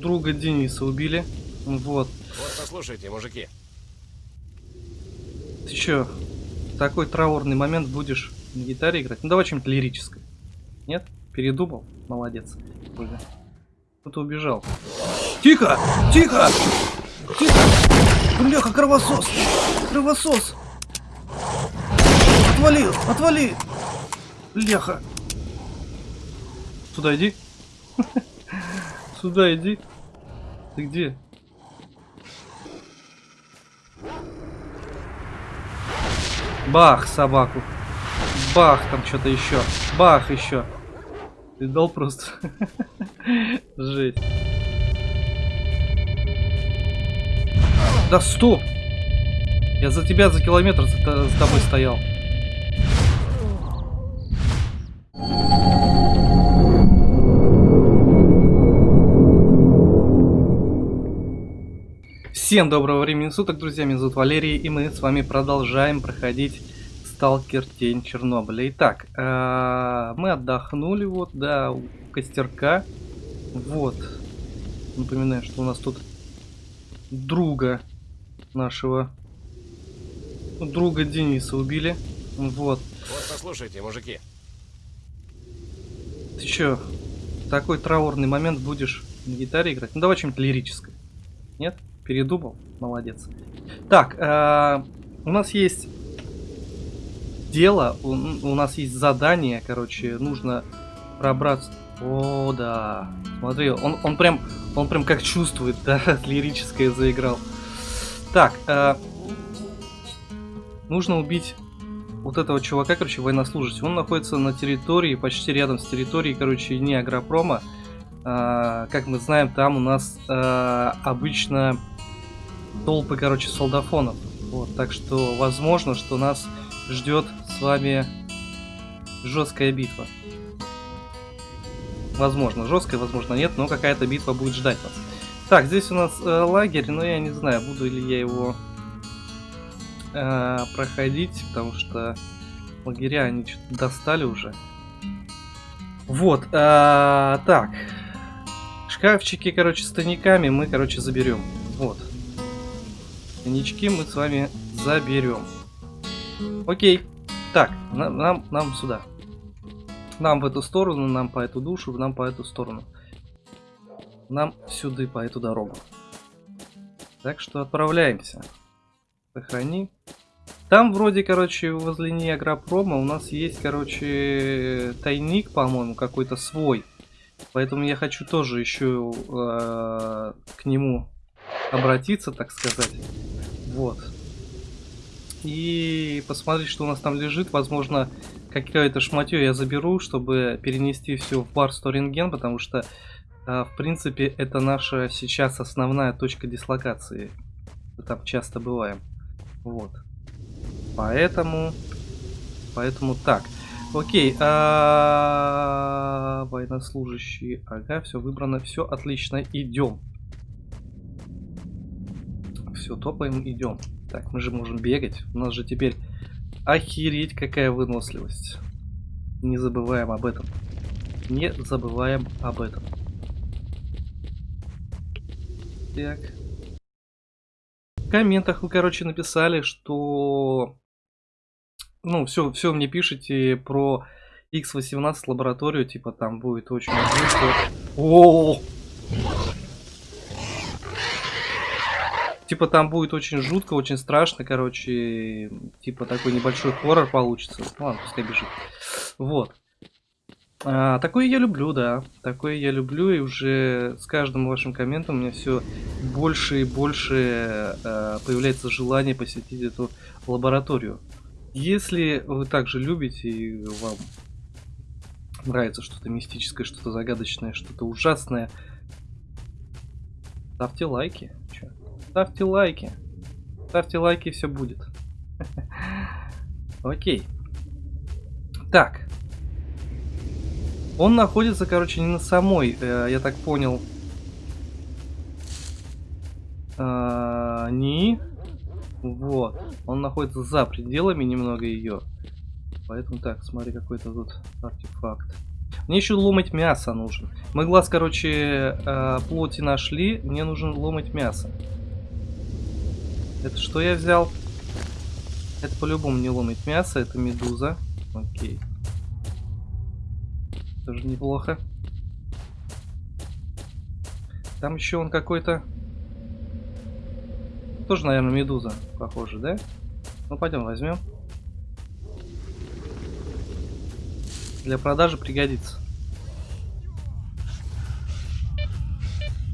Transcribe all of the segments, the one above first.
друга Дениса убили. Вот. Вот послушайте, мужики. Ты чё, такой траурный момент будешь на гитаре играть? Ну давай что-нибудь лирическое. Нет? Передумал? Молодец. Ольга. Кто-то убежал. Тихо! Тихо! Тихо! Бляха, кровосос! Кровосос! Отвали! Отвали! Бляха! Сюда иди. Сюда иди. Ты где? Бах, собаку. Бах, там что-то еще. Бах, еще. Ты дал просто. Жесть. Да стоп! Я за тебя за километр с тобой стоял. Всем доброго времени суток, друзья, меня зовут Валерий, и мы с вами продолжаем проходить Сталкер Тень Чернобыля. Итак, э, мы отдохнули вот до костерка. Вот. Напоминаю, что у нас тут друга нашего ну, друга Дениса убили. Вот. Вот послушайте, мужики. Ты чё, такой траурный момент будешь на гитаре играть? Ну давай что-нибудь лирическое. Нет? Передумал? Молодец. Так, э, у нас есть дело, у, у нас есть задание, короче, нужно пробраться... О, да. Смотри, он, он прям, он прям как чувствует, да, лирическое заиграл. Так, э, нужно убить вот этого чувака, короче, военнослужащего. Он находится на территории, почти рядом с территорией, короче, не агропрома. Э, как мы знаем, там у нас э, обычно толпы, короче, солдафонов. Вот, так что возможно, что нас ждет с вами жесткая битва. Возможно, жесткая, возможно нет, но какая-то битва будет ждать нас. Так, здесь у нас э, лагерь, но я не знаю, буду ли я его э, проходить, потому что лагеря они достали уже. Вот, э, так. Шкафчики, короче, с тайниками мы, короче, заберем. Вот. Коньячки мы с вами заберем. Окей. Так, нам, нам, нам сюда. Нам в эту сторону, нам по эту душу, нам по эту сторону. Нам сюда, по эту дорогу. Так что отправляемся. Сохрани. Там вроде, короче, возле Ниагропрома у нас есть, короче, тайник, по-моему, какой-то свой. Поэтому я хочу тоже еще э, к нему обратиться, так сказать. Вот. И посмотреть, что у нас там лежит. Возможно, какое-то шматье я заберу, чтобы перенести все в бар Сторинген, потому что, а, в принципе, это наша сейчас основная точка дислокации. Мы там часто бываем. Вот. Поэтому... Поэтому так. Окей, а... военнослужащие. Ага, все выбрано, все отлично, идем. Все, топаем, идем. Так, мы же можем бегать. У нас же теперь охереть какая выносливость. Не забываем об этом. Не забываем об этом. Так. В комментах вы, короче, написали, что... Ну, все, все мне пишите про X18 лабораторию, типа там будет очень... О! Типа там будет очень жутко, очень страшно, короче, типа такой небольшой хоррор получится. Ну, ладно, пускай бежит. Вот. А, такое я люблю, да. Такое я люблю, и уже с каждым вашим комментом у меня все больше и больше а, появляется желание посетить эту лабораторию. Если вы также любите и вам нравится что-то мистическое, что-то загадочное, что-то ужасное, ставьте лайки. Чё? Ставьте лайки. Ставьте лайки, все будет. Окей. Так. Он находится, короче, не на самой, э, я так понял. Э, не. Вот. Он находится за пределами немного ее. Поэтому так, смотри, какой-то тут артефакт. Мне еще ломать мясо нужен. Мы глаз, короче, э, плоти нашли. Мне нужен ломать мясо. Это что я взял? Это по-любому не ломать мясо, это медуза. Окей. Тоже неплохо. Там еще он какой-то... Тоже, наверное, медуза, похоже, да? Ну, пойдем возьмем. Для продажи пригодится.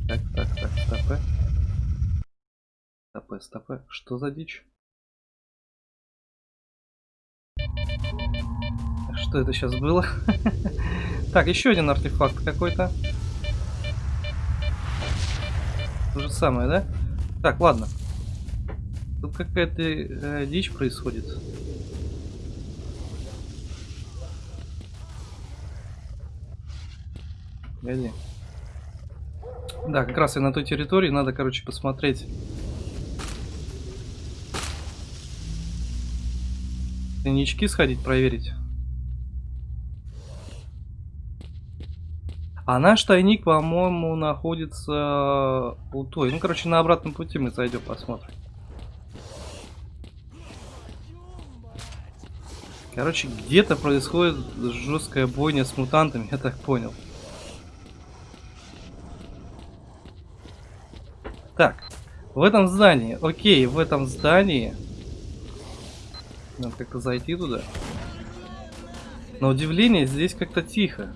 Так, так, так, стопы. Стопы, стопы. Что за дичь? Что это сейчас было? так, еще один артефакт какой-то. То же самое, да? Так, ладно. Тут какая-то э, дичь происходит. Погоди. Да, как раз и на той территории надо, короче, посмотреть. Тайнички сходить, проверить. А наш тайник, по-моему, находится у той. Ну, короче, на обратном пути мы зайдем, посмотрим. Короче, где-то происходит жесткая бойня с мутантами, я так понял. Так, в этом здании, окей, в этом здании. Надо как-то зайти туда. На удивление, здесь как-то тихо.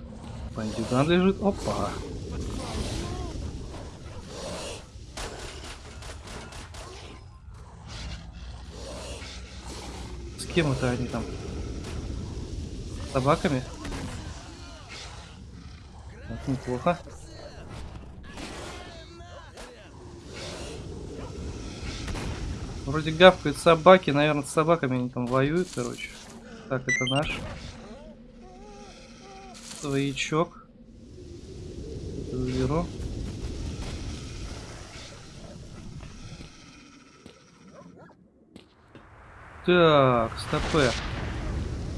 Бандюган лежит. Опа. С кем это они там? Собаками? Это неплохо. Вроде гавкают собаки, наверное, с собаками они там воюют, короче. Так, это наш. Своячок. Заберу. Так, стопе.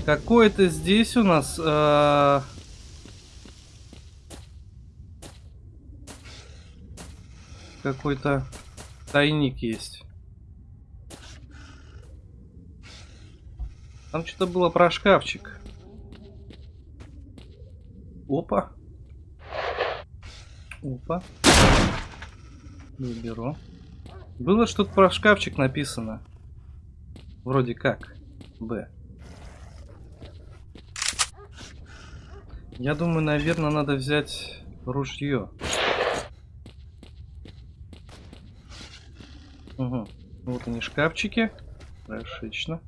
Какой-то здесь у нас... Э Какой-то тайник есть. Там что-то было про шкафчик. Опа. Опа. Выберу. Было что-то про шкафчик написано. Вроде как. Б. Я думаю, наверное, надо взять ружье. Угу. Вот они шкафчики. Хорошечно.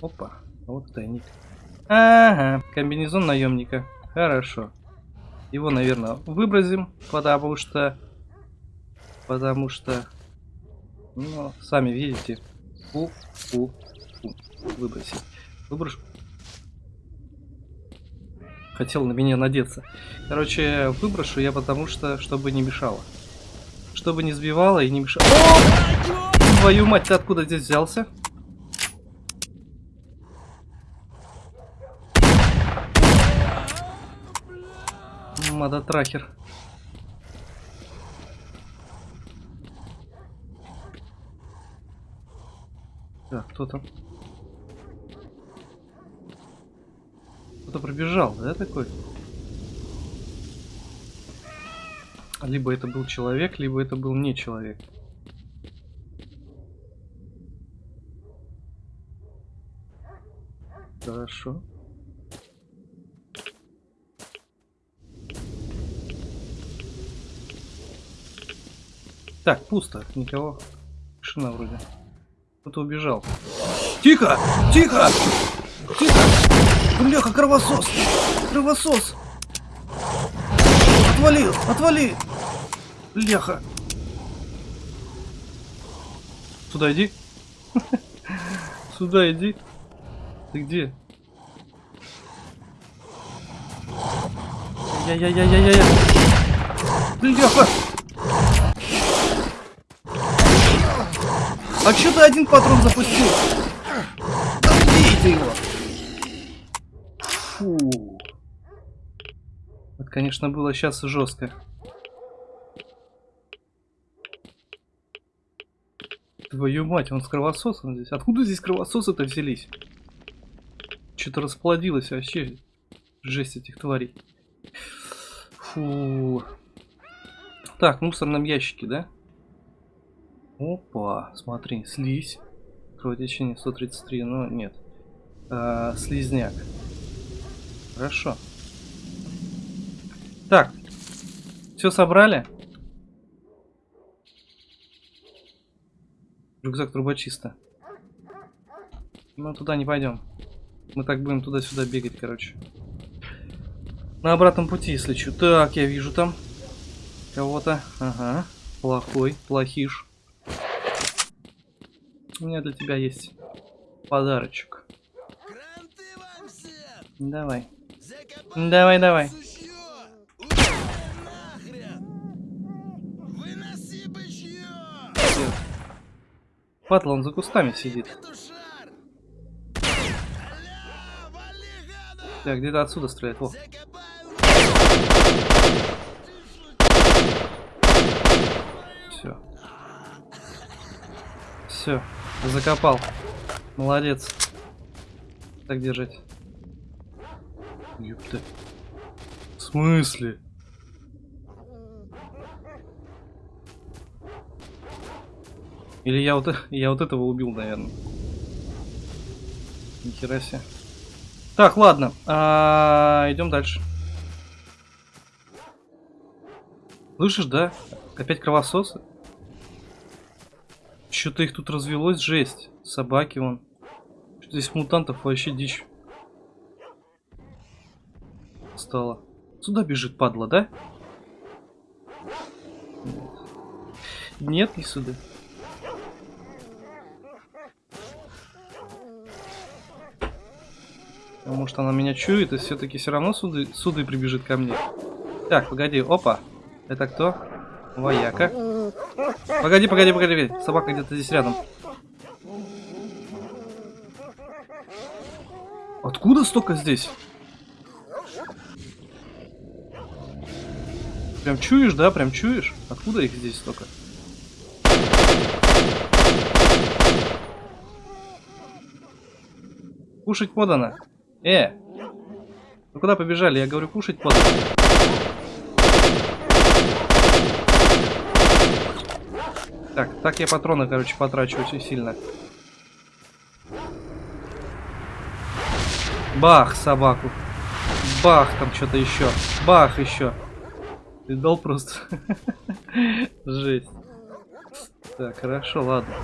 Опа, вот тайник. Ага, комбинезон наемника. Хорошо. Его, наверное, выбросим, потому что... Потому что... Ну, сами видите. Фу, фу, фу. Выбросить. Выброшу. Хотел на меня надеться. Короче, выброшу я потому что, чтобы не мешало. Чтобы не сбивало и не мешало. О! Твою мать, ты откуда здесь взялся? Мада-трахер. Так, кто там? Кто-то пробежал, да, такой? Либо это был человек, либо это был не человек. Хорошо. Так, пусто, никого. Тишина вроде. Кто-то убежал. Тихо! Тихо! Бляха, кровосос! Кровосос! Отвали! Отвали! Бляха! Сюда иди. Сюда иди. Ты где? Я-я-я-я-я-я! Бляха! А что ты один патрон запустил? Да убейте его! Фу. конечно, было сейчас жестко. Твою мать, он с кровососом здесь. Откуда здесь кровососы-то взялись? Что-то расплодилось вообще. Жесть этих тварей. Фу. Так, в мусорном ящике, да? Опа, смотри, слизь. Кровотечение 133, но нет. А, слизняк. Хорошо. Так. Все собрали? Рюкзак трубочиста. Мы туда не пойдем. Мы так будем туда-сюда бегать, короче. На обратном пути, если что. Так, я вижу там кого-то. Ага. Плохой, плохиш. У меня для тебя есть подарочек. Давай. Давай, давай. Падла, он за кустами сидит. Так, где-то отсюда стреляет. Во. Все. Все. Закопал. Молодец. Так держать. Ёпта. В смысле? Или я вот, я вот этого убил, наверное. Нихера себе. Так, ладно. А, идем дальше. Слышишь, да? Опять кровососы? Что-то их тут развелось, жесть. Собаки вон. Что здесь мутантов вообще дичь. Стало. Сюда бежит, падла, да? Нет, не сюда. Потому что она меня чует и все-таки все равно суды, суды прибежит ко мне. Так, погоди, опа. Это кто? Вояка. Погоди, погоди, погоди. Собака где-то здесь рядом. Откуда столько здесь? Прям чуешь, да? Прям чуешь? Откуда их здесь столько? Кушать подано. Э! Ну куда побежали? Я говорю, кушать подано. Так, так я патроны, короче, потрачу очень сильно. Бах, собаку. Бах, там что-то еще. Бах, еще. Ты дал просто. Жесть. Так, хорошо, ладно.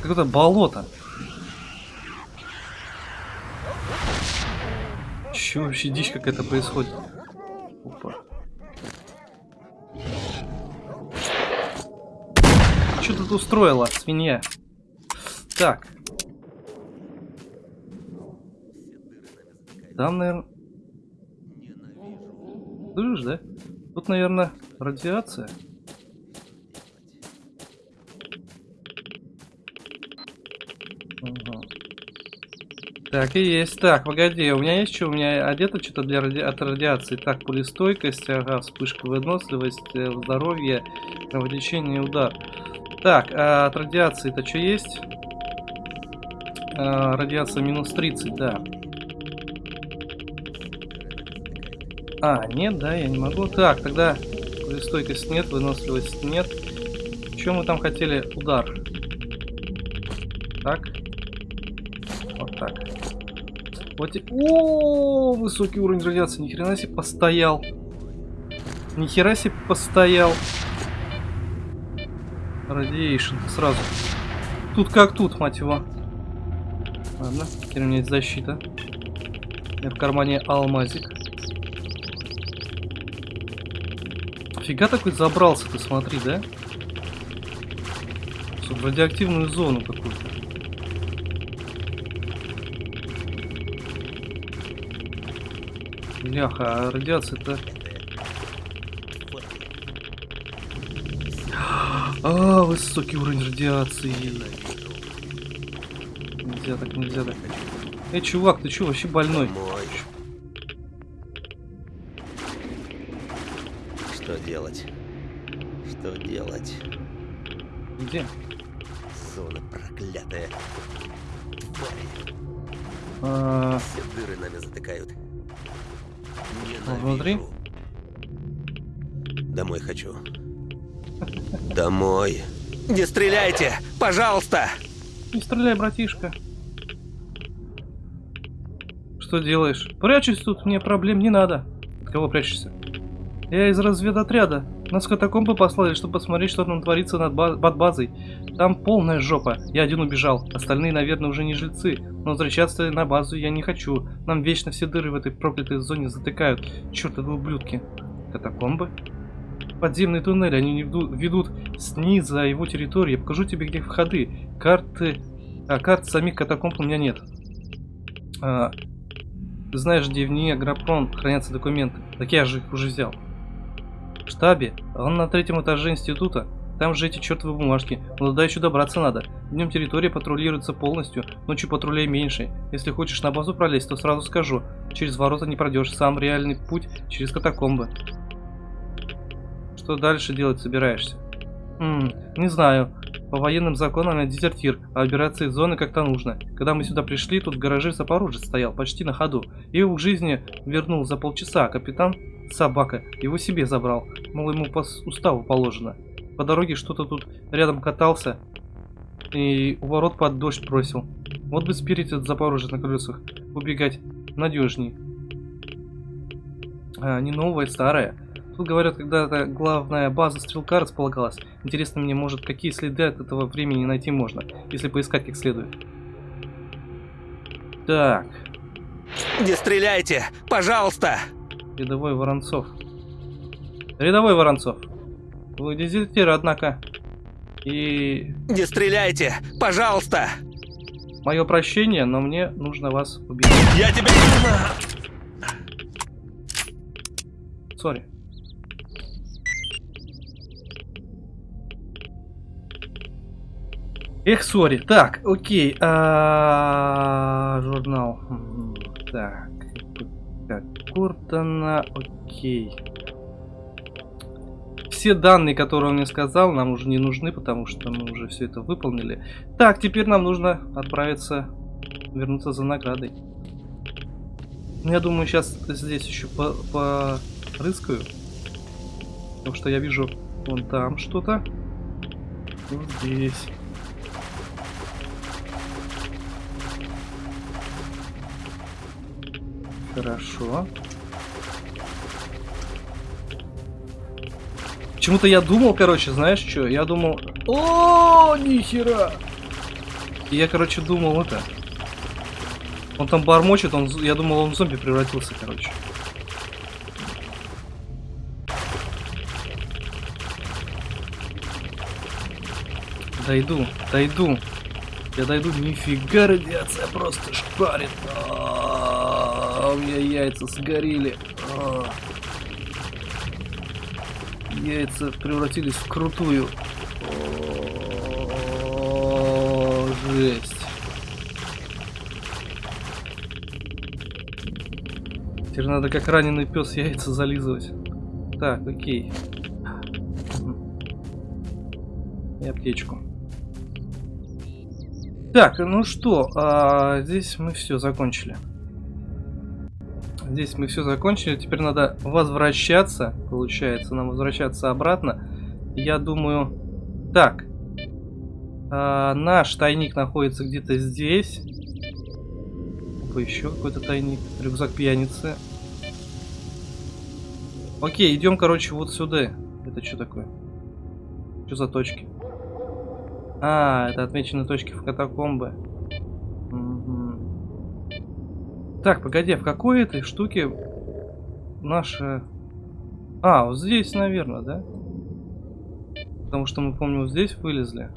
Какое-то болото. Че вообще дичь какая-то происходит? Опа. Что тут устроила, свинья? Так. Там, наверное... Слышишь, да? Тут, наверное, радиация. Ага. Так и есть. Так, погоди, у меня есть что? У меня одето что-то для ради... от радиации. Так, пулестойкость, ага, вспышка выносливость, здоровье, кровотечение и удар. Так, а от радиации это что есть? А, радиация минус 30, да. А, нет, да, я не могу. Так, тогда стойкость нет, выносливость нет. Чем мы там хотели? Удар. Так. Вот так. Вот и... О, высокий уровень радиации. Ни хрена себе постоял. Ни хера себе постоял. Радиейшн сразу. Тут как тут, мать его. Ладно, теперь у меня есть защита. У меня в кармане алмазик. Фига такой забрался, ты смотри, да? В радиоактивную зону какую-то. Бляха, а радиация-то... А, высокий уровень радиации. Нельзя так, нельзя так. Эй, чувак, ты чё, вообще больной? Что делать? Где? Зона проклятая. Твари. А, Все дыры нами затыкают. А внутри? Ненавижу. Домой хочу. Домой. Не стреляйте! Пожалуйста! Не стреляй, братишка. Что делаешь? Прячусь тут, мне проблем не надо. От кого прячешься? Я из разведотряда. Нас катакомбы послали, чтобы посмотреть, что там творится над ба- под базой. Там полная жопа. Я один убежал. Остальные, наверное, уже не жильцы. Но возвращаться на базу я не хочу. Нам вечно все дыры в этой проклятой зоне затыкают. Чертовы ублюдки. Катакомбы? Подземный туннель, они ведут, снизу за его территорию. Я покажу тебе, где входы. Карты... А, карт самих катакомб у меня нет. А, знаешь, где в ней Агропрон хранятся документы. Так я же их уже взял. Штабе. Он на третьем этаже института. Там же эти чертовы бумажки. Но туда еще добраться надо. Днем территория патрулируется полностью, ночью патрулей меньше. Если хочешь на базу пролезть, то сразу скажу. Через ворота не пройдешь. Сам реальный путь через катакомбы. Что дальше делать собираешься? Хм, не знаю. По военным законам я дезертир, а выбираться из зоны как-то нужно. Когда мы сюда пришли, тут в гараже Запорожец стоял, почти на ходу. Я его к жизни вернул за полчаса, капитан, собака, его себе забрал. Мол, ему по уставу положено. По дороге что-то тут рядом катался и у ворот под дождь бросил. Вот бы спирить этот Запорожец на колесах, убегать надежней. А, не новая, старая. Тут говорят, когда-то главная база стрелка располагалась. Интересно мне, может, какие следы от этого времени найти можно, если поискать как следует. Так, Не стреляйте! Пожалуйста! Рядовой Воронцов. Рядовой Воронцов. Вы дезертир, однако. И Не стреляйте! Пожалуйста! мое прощение, но мне нужно вас убить. Я тебя... Сори. Эх, сори. Так, окей. а, Журнал. М, Так. Так, Куртона. Окей. Все данные, которые он мне сказал, нам уже не нужны, потому что мы уже все это выполнили. Так, теперь нам нужно отправиться, вернуться за наградой. Ну, Я думаю, сейчас здесь еще по порыскаю. Потому что я вижу вон там что-то. Вот здесь. Хорошо. Почему-то я думал, короче, знаешь что? Я думал... О, нихера! И я, короче, думал это... Он там бормочет, он, я думал, он в зомби превратился, короче. Дойду, дойду. Я дойду, нифига радиация просто шпарит. А, У меня яйца сгорели. А. Яйца превратились в крутую. О, Жесть. Теперь надо как раненый пес яйца зализывать. Так, окей. И аптечку. Так, ну что, а, здесь мы все закончили. Здесь мы все закончили. Теперь надо возвращаться. Получается, нам возвращаться обратно. Я думаю... Так. А, наш тайник находится где-то здесь. Опа, еще какой-то тайник. Рюкзак пьяницы. Окей, идем, короче, вот сюда. Это что такое? Что за точки? А, это отмечены точки в катакомбы. Так, погоди, а в какой этой штуке наша... А, вот здесь, наверное, да? Потому что мы, помню, вот здесь вылезли.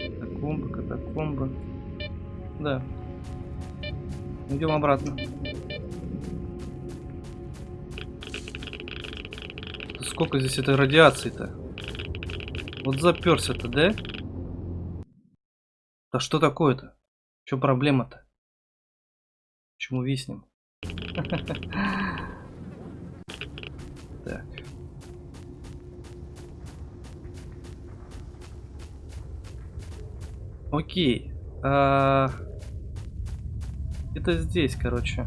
Катакомбы, катакомбы. Да. Идем обратно. Сколько здесь этой радиации-то? Вот заперся-то, да? Да что такое-то? Что проблема-то? Почему виснем? Так. Окей. А... Это здесь, короче.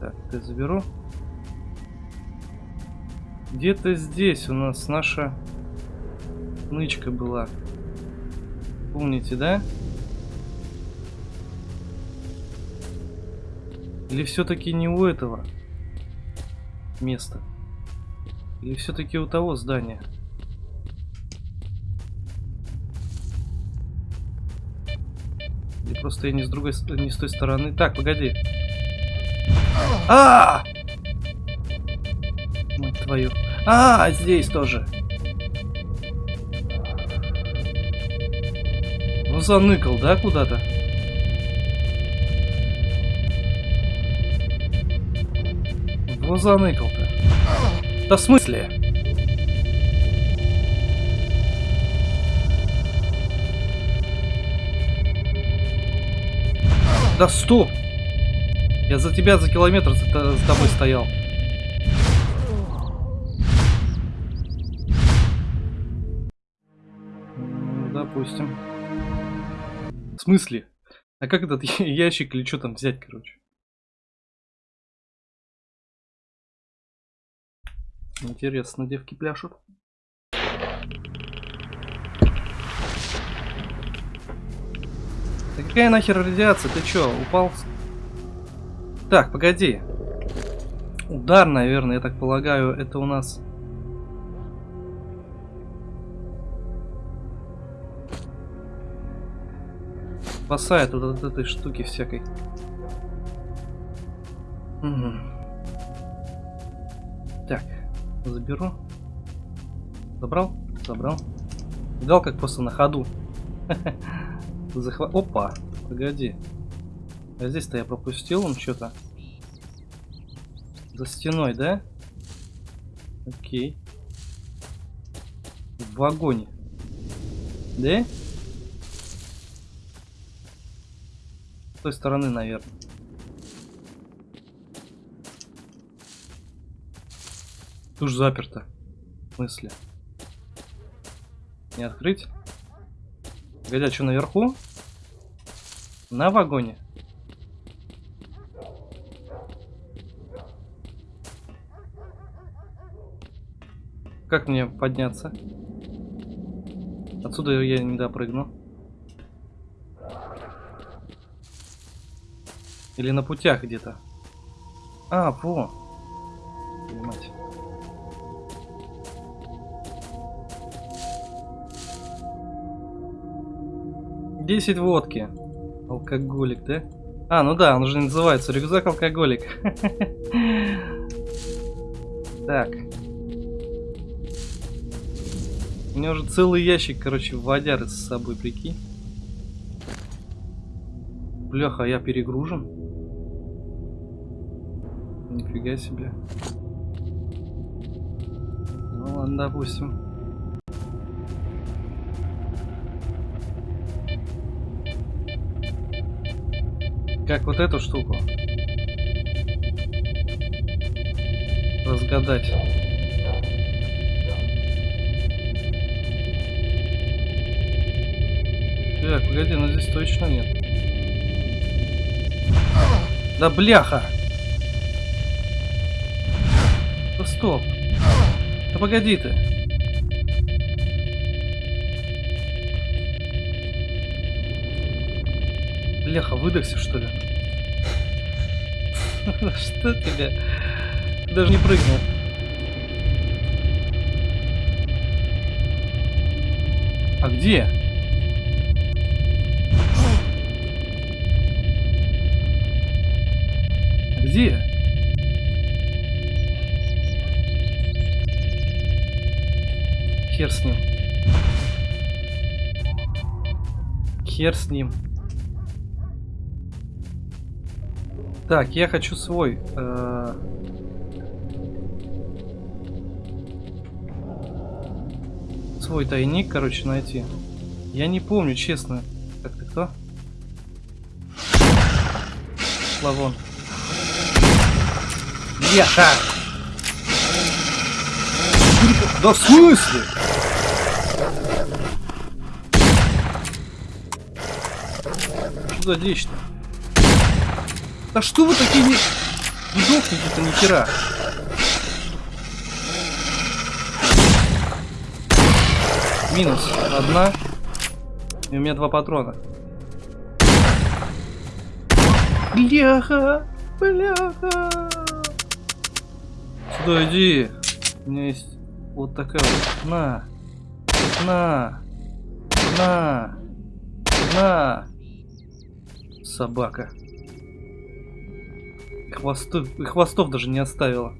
Так, ты заберу. Где-то здесь у нас наша нычка была. Помните, да? Или все-таки не у этого места? Или все-таки у того здания? Или просто я не с другой, не с той стороны. Так, погоди. А! Мать твою. А, здесь тоже. Ну заныкал, да, куда-то? Вот заныкал-то. Да в смысле? Да стоп! Я за тебя за километр за, за тобой стоял. М, Допустим. В смысле? А как этот ящик или что там взять, короче? Интересно, девки пляшут. Да какая нахер радиация? Ты чё, упал? Так, погоди. Удар, наверное, я так полагаю, это у нас... Спасает вот от этой штуки всякой. Мгм. Заберу. Забрал? Забрал. Видал, как просто на ходу. Захва... Опа! Погоди. А здесь-то я пропустил он что-то. За стеной, да? Окей. В вагоне. Да? С той стороны, наверное. Тут же заперто. В смысле? Не открыть? А что наверху? На вагоне? Как мне подняться? Отсюда я не допрыгну. Или на путях где-то. А, во. 10 водки. Алкоголик, да? А, ну да, он же называется рюкзак алкоголик. Так. У меня уже целый ящик, короче, водяры с собой, прикинь. Бляха, а я перегружен. Нифига себе. Ну ладно, допустим. Как вот эту штуку разгадать? Так, погоди, ну здесь точно нет. Да бляха! Да стоп! Да погоди ты! Бляха, выдохся что ли? Что тебе? Даже не прыгнул. А где? Где? Хер с ним. Хер с ним. Так, я хочу свой. э, Свой тайник, короче, найти. Я не помню, честно. Так, ты кто? Шла вон. Бляха! Да в смысле? Что за дичь-то? Да что вы такие не... Не дохните-то ни хера. Минус одна. И у меня два патрона. Бляха! Бляха! Сюда иди. У меня есть вот такая вот. На. На. На. На. Собака. Хвостов, хвостов даже не оставила.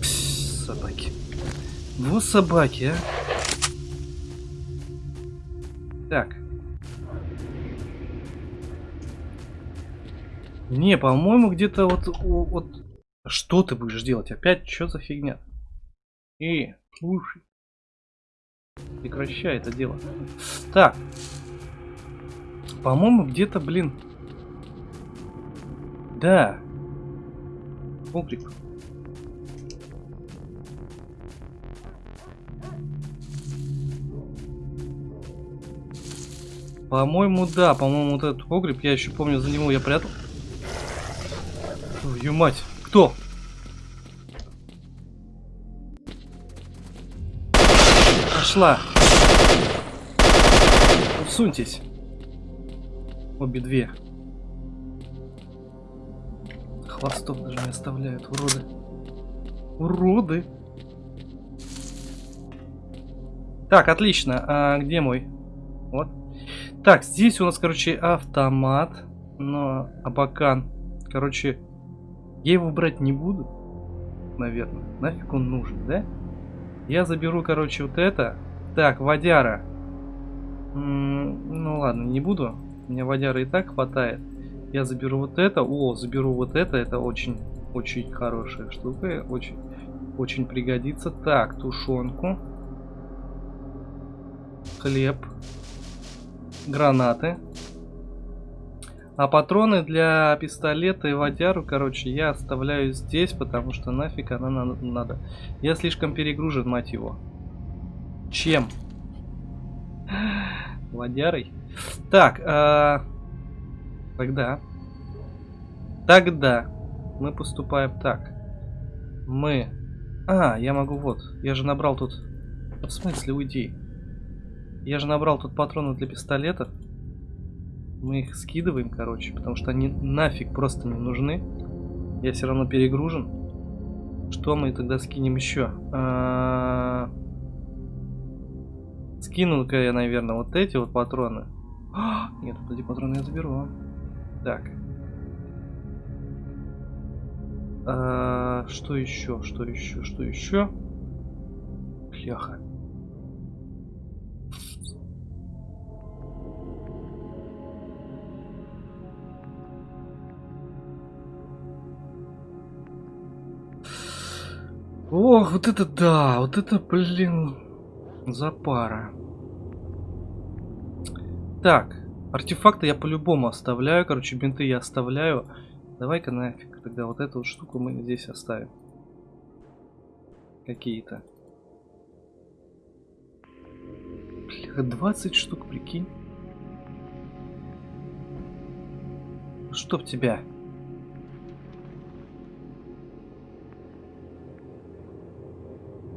Пс, собаки. Ну, собаки, а. Так. Не, по-моему, где-то вот, вот... Что ты будешь делать? Опять что за фигня? И, слушай. Прекращай это дело. Так. По-моему, где-то, блин... Да. Погреб. По-моему, да. По-моему, вот этот погреб, я еще помню, за него я прятал. Твою мать. Кто? Пошла. Усуньтесь. Обе две. Хвостов даже не оставляют, уроды. Уроды. Так, отлично. А где мой? Вот. Так, здесь у нас, короче, автомат. Но Абакан. Короче, я его брать не буду. Наверное. Нафиг он нужен, да? Я заберу, короче, вот это. Так, водяра. М -м ну ладно, не буду. У меня водяра и так хватает. Я заберу вот это. О, заберу вот это. Это очень, очень хорошая штука. Очень, очень пригодится. Так, тушенку. Хлеб. Гранаты. А патроны для пистолета и водяру, короче, я оставляю здесь, потому что нафиг она надо. Я слишком перегружен, мать его. Чем? Водярой? Так, а... тогда... Тогда мы поступаем так. Мы... А, я могу вот. Я же набрал тут... В смысле, уйди. Я же набрал тут патроны для пистолета. Мы их скидываем, короче, потому что они нафиг просто не нужны. Я все равно перегружен. Что мы тогда скинем еще? А... Скину-ка я, наверное, вот эти вот патроны. А, нет, вот эти патроны я заберу. Так. А, что еще? Что еще? Что еще? Бляха. Ох, вот это да, вот это, блин, запара. Так, артефакты я по-любому оставляю, короче, бинты я оставляю. Давай-ка нафиг, тогда вот эту вот штуку мы здесь оставим. Какие-то. Бля, 20 штук, прикинь. Чтоб тебя.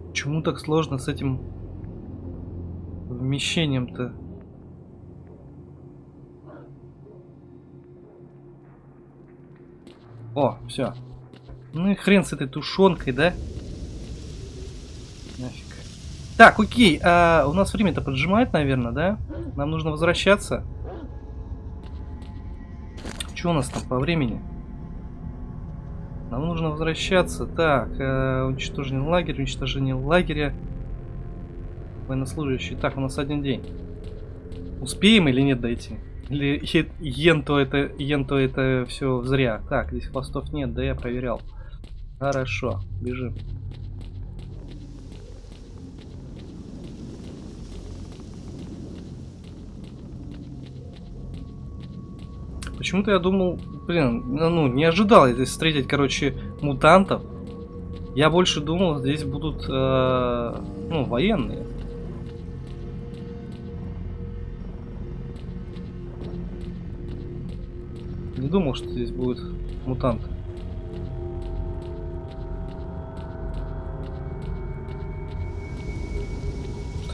Почему так сложно с этим вмещением-то? О, все. Ну и хрен с этой тушенкой, да? Нафиг. Так, окей. А, у нас время-то поджимает, наверное, да? Нам нужно возвращаться. Что у нас там по времени? Нам нужно возвращаться. Так, э, уничтожение лагеря, уничтожение лагеря. Военнослужащий. Так, у нас один день. Успеем или нет дойти? Или ен-то это, ен-то это все зря? Так, здесь хвостов нет, да я проверял. Хорошо, бежим. Почему-то я думал, блин, ну, ну, не ожидал я здесь встретить, короче, мутантов. Я больше думал, здесь будут, э, ну, военные. Не думал, что здесь будут мутанты.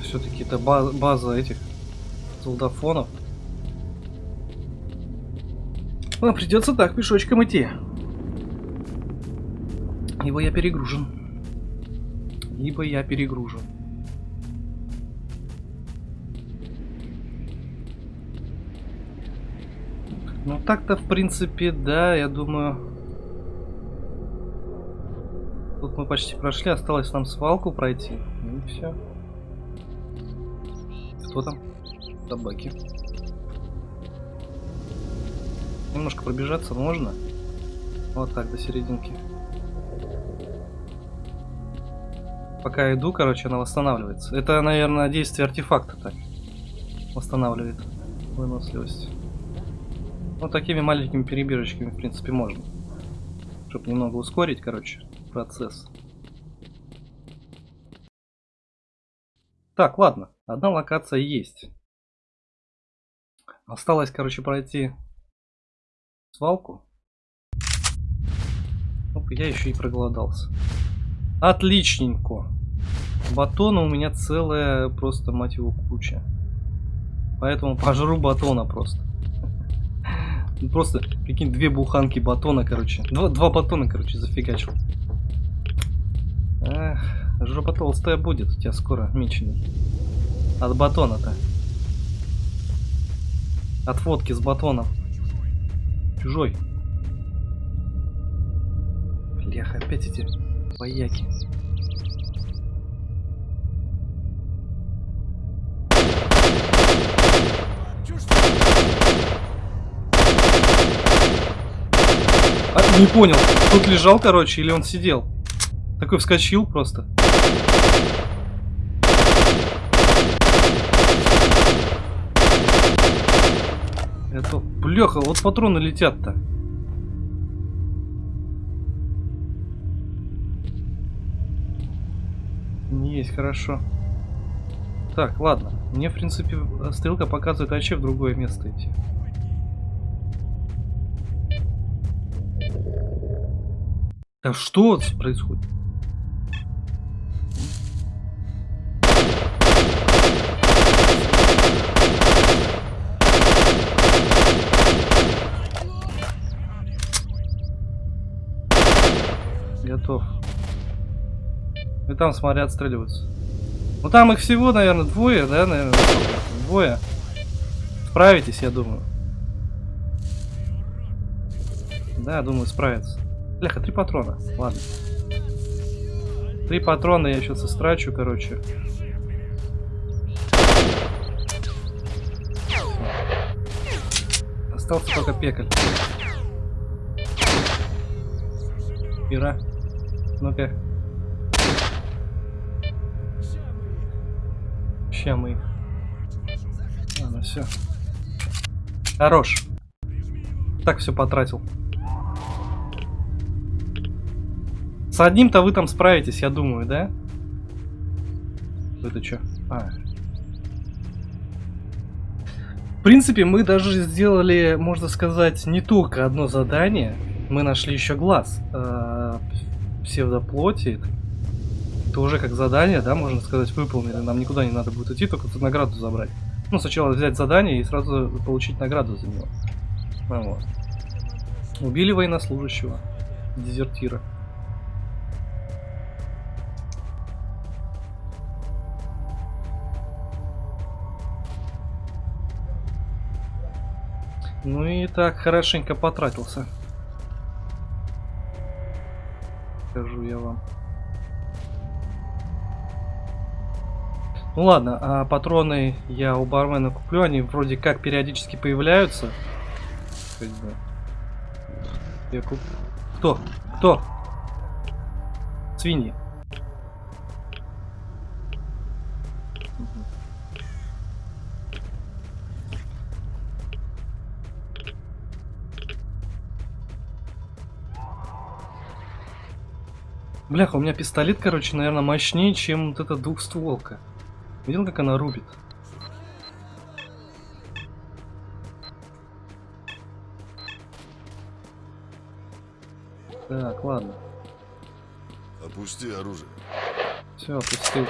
Все-таки это ба- база этих солдафонов. Ну, придется так пешочком идти. Ибо я перегружен. Ибо я перегружен. Ну так-то, в принципе, да, я думаю... Тут мы почти прошли, осталось нам свалку пройти. Ну и все. Кто там? Собаки. Немножко пробежаться можно. Вот так, до серединки. Пока иду, короче, она восстанавливается. Это, наверное, действие артефакта так. Восстанавливает выносливость. Ну, такими маленькими перебежечками, в принципе, можно. Чтобы немного ускорить, короче, процесс. Так, ладно. Одна локация есть. Осталось, короче, пройти свалку. Оп, я еще и проголодался. Отличненько. Батона у меня целая просто, мать его, куча. Поэтому пожру батона просто. Просто, прикинь, две буханки батона, короче. Два, два батона, короче, зафигачил. Эх, жопа толстая будет у тебя скоро, меченый. От батона-то. От водки с батоном. Чужой. Блях, опять эти вояки. Не понял, тут лежал, короче, или он сидел? Такой вскочил просто. Это, бляха, вот патроны летят-то. Не есть, хорошо. Так, ладно. Мне, в принципе, стрелка показывает вообще в другое место идти. Да что происходит? Готов. И там, смотри, отстреливаются. Ну там их всего, наверное, двое, да, наверное? Двое. Справитесь, я думаю. Да, думаю, справится. Бляха, три патрона. Ладно. Три патрона я сейчас истрачу, короче. Остался только пекаль. Ира. Ну-ка. Ща мы их. Ладно, все. Хорош. Так все потратил. С одним-то вы там справитесь, я думаю, да? Это что? А. В принципе, мы даже сделали, можно сказать, не только одно задание. Мы нашли еще глаз э, псевдоплоти. Это уже как задание, да, можно сказать, выполнили. Нам никуда не надо будет идти, только награду забрать. Ну, сначала взять задание и сразу получить награду за него. Вот. Убили военнослужащего. Дезертира. Ну и так, хорошенько потратился. Скажу я вам. Ну ладно, а патроны я у бармена куплю, они вроде как периодически появляются. Я куп... Кто? Кто? Свиньи. Бляха, у меня пистолет, короче, наверное, мощнее, чем вот эта двухстволка. Видел, как она рубит? Так, ладно. Опусти оружие. Все, опустил.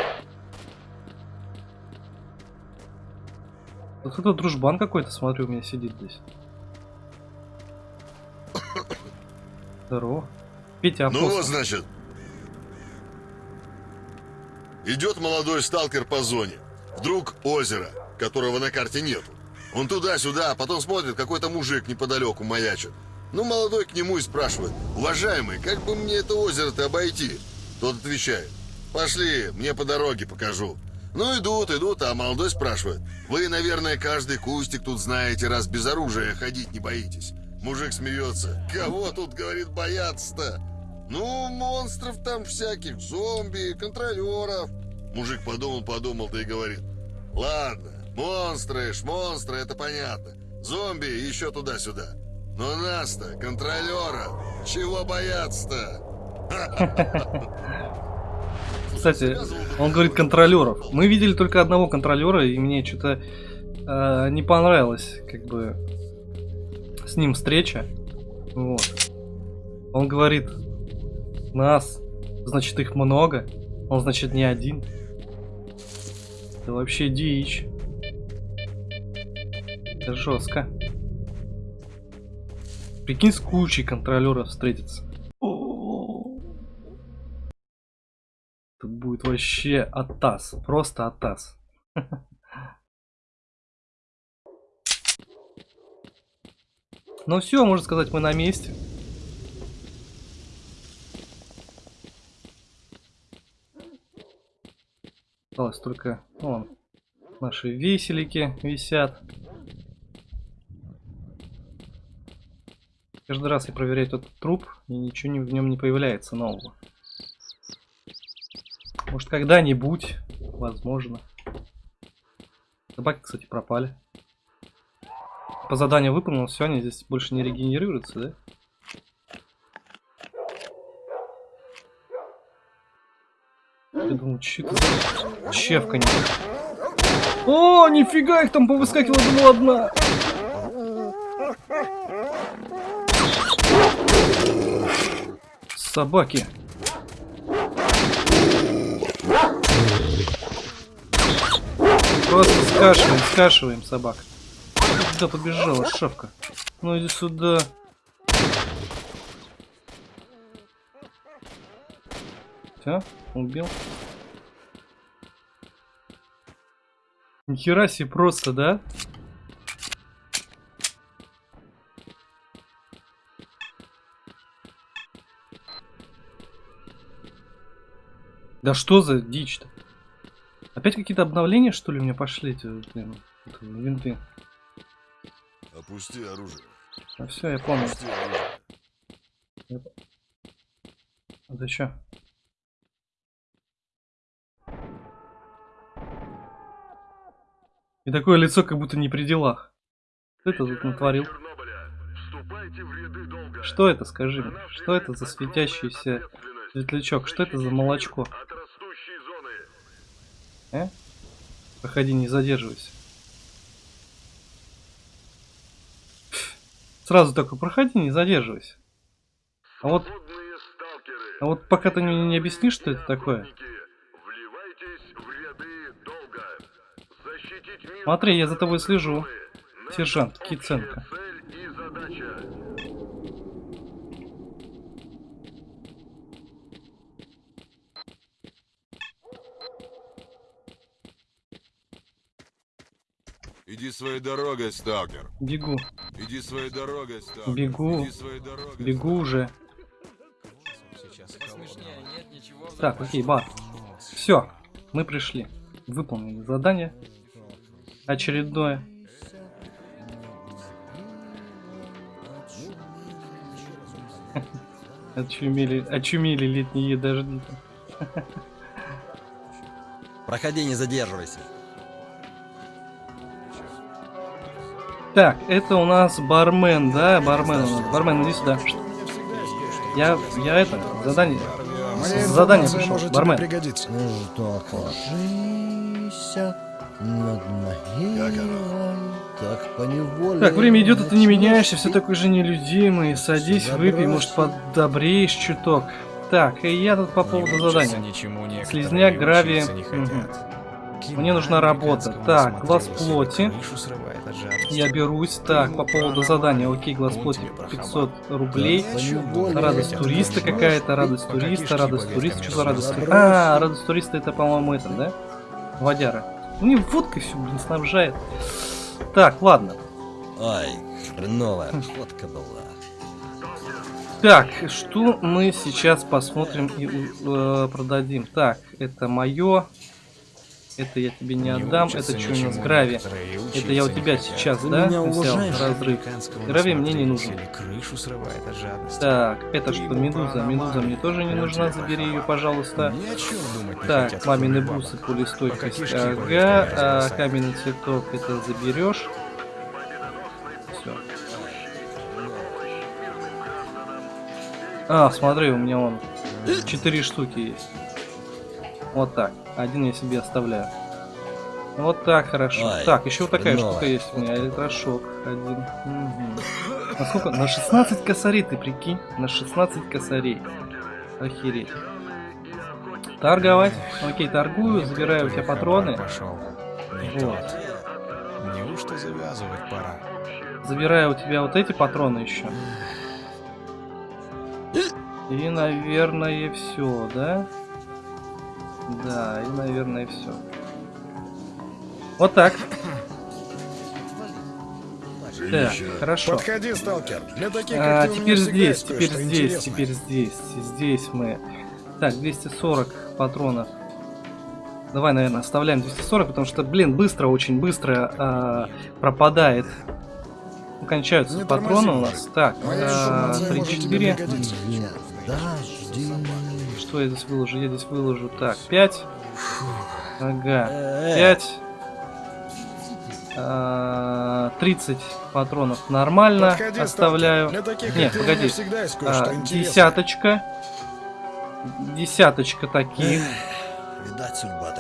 Вот это дружбан какой-то, смотрю, у меня сидит здесь. Здорово. Петя, Ну вот, значит. Идет молодой сталкер по зоне. Вдруг озеро, которого на карте нету. Он туда-сюда, а потом смотрит, какой-то мужик неподалеку маячит. Ну, молодой к нему и спрашивает, уважаемый, как бы мне это озеро-то обойти? Тот отвечает, пошли, мне по дороге покажу. Ну, идут, идут, а молодой спрашивает, вы, наверное, каждый кустик тут знаете, раз без оружия ходить не боитесь. Мужик смеется, кого тут, говорит, бояться-то? Ну, монстров там всяких, зомби, контролеров. Мужик подумал-подумал, да и говорит, ладно, монстры, монстры, это понятно. Зомби еще туда-сюда. Но нас-то, контролеров, чего бояться-то? Кстати, он говорит контролеров. Мы видели только одного контролера, и мне что-то э, не понравилось, как бы, с ним встреча. Вот. Он говорит, нас, значит, их много. Он, значит, не один. Это вообще дичь. Это жестко. Прикинь, с кучей контролеров встретиться. Тут будет вообще атас. Просто атас. Ну все, можно сказать, мы на месте. Осталось только вон, наши веселики висят. Каждый раз я проверяю этот труп, и ничего не- в нем не появляется нового. Может когда-нибудь, возможно. Собаки, кстати, пропали. По заданию выполнил, все, они здесь больше не регенерируются, да? Я думал, что это за чевканье? О, нифига, их там повыскакивала, думал, одна. Собаки. Просто скашиваем, скашиваем собак. Куда побежала шапка? Ну иди сюда. Все, убил. Нихера себе просто, да? Да что за дичь-то? Опять какие-то обновления, что ли, меня пошли эти, блин, винты? Опусти оружие. А все, я понял. Опусти оружие. Это что? И такое лицо, как будто не при делах. Кто это тут натворил? Что это, скажи мне? Что это за светящийся светлячок? Что это за молочко? Э? Проходи, не задерживайся. Сразу такой, проходи, не задерживайся. А вот, а вот пока ты мне не объяснишь, что это такое. Смотри, я за тобой слежу. Сержант Киценко. Иди своей дорогой, сталкер. Бегу, Иди своей дорогой, сталкер. Бегу. Иди своей дорогой. бегу уже. Так, окей, бар. Все, мы пришли. Выполнили задание. Очередное. Очумели, очумели летние дожди. Проходи, не задерживайся. Так, это у нас бармен, да? Бармен у нас. Бармен, иди сюда. Я, я это, задание. Моя задание может Бармен. тебе пригодиться. Ну над могилой, так поневоле... Так, время идет, а ты не меняешься, все такой же нелюдимый. Садись, выпей, может, подобреешь чуток. Так, и я тут по поводу задания. Слизняк, гравий. Мгм. Мне нужна работа. Так, глаз плоти. Я берусь. Так, по поводу задания. Окей, глаз плоти 500 рублей. Радость туриста какая-то, радость туриста, радость туриста. Что за радость туриста? А, радость туриста это, по-моему, это, да? Водяра. Ну, не водкой все, блин, снабжает. Так, ладно. Ай, хреновая фотка была. Так, что мы сейчас посмотрим и э, продадим? Так, это мое. Это я тебе не отдам. Это что у нас? Грави. Это я у тебя сейчас, да? меня взял? Разрыв. Грави мне не нужен. Так, это что, медуза? Медуза мне тоже не нужна. Забери ее, пожалуйста. Так, мамины бусы, пулестойкость. Ага, а, каменный цветок это заберешь. Все. А, смотри, у меня он четыре штуки есть. Вот так. Один я себе оставляю. Вот так, хорошо. Ай, так, еще вот такая хреново. штука есть у меня. Электрошок. Один. Мгм. На сколько? На 16 косарей, ты прикинь? На 16 косарей. Охереть. Торговать. Окей, торгую, забираю у тебя патроны. Пошел. Вот. Неужто завязывать пора? Забираю у тебя вот эти патроны еще. И, наверное, все, да? Да, и, наверное, все. Вот так. Так, хорошо. Подходи, сталкер. Для таких, А, ты, теперь здесь, теперь здесь, интересное. теперь здесь. Здесь мы. Так, 240 патронов. Давай, наверное, оставляем 240, потому что, блин, быстро, очень быстро а, пропадает. Кончаются Не патроны тормози у нас. Так, а, информация может тебе 3-4. пригодиться. Нет, подожди. Что я здесь выложу? Я здесь выложу. Так, 5. Ага. Э, 5. 30 патронов нормально. Подходи, Оставляю. Для таких, Нет, погоди. всегда есть А, десяточка. Десяточка таких. Видать, судьба.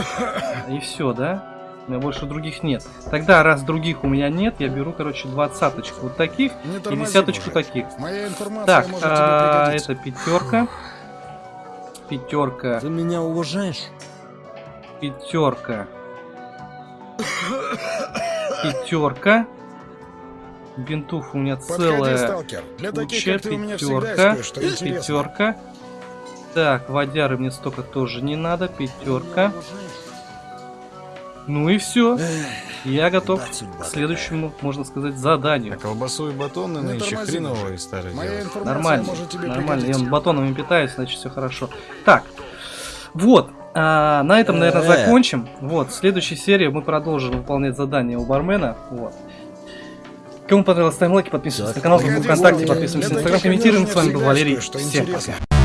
И все, да? У меня больше других нет. Тогда, раз других у меня нет, я беру, короче, двадцаточку вот таких и десяточку мужик. таких. Моя информация Так, а, это пятерка. Пятерка. Ты меня уважаешь? Пятерка. Пятерка. Бинтов у меня Подходи, целая сталкер. Для таких, куча. ты, Пятерка. Пятерка. Так, водяры мне столько тоже не надо. Пятерка. Ну и все. Я готов к следующему, можно сказать, А заданию. колбасу и батоны Ну, нынче дело. информация Нормально, нормально. Я батонами питаюсь, значит все хорошо. Так, вот. а, на этом, наверное, Э. закончим. Вот, в следующей серии мы продолжим выполнять задание у бармена. Вот. Кому понравилось, ставим лайки, подписываемся на канал, Погоди, ВКонтакте, подписываемся на Инстаграм, комментируем. С вами был Валерий. Всем пока.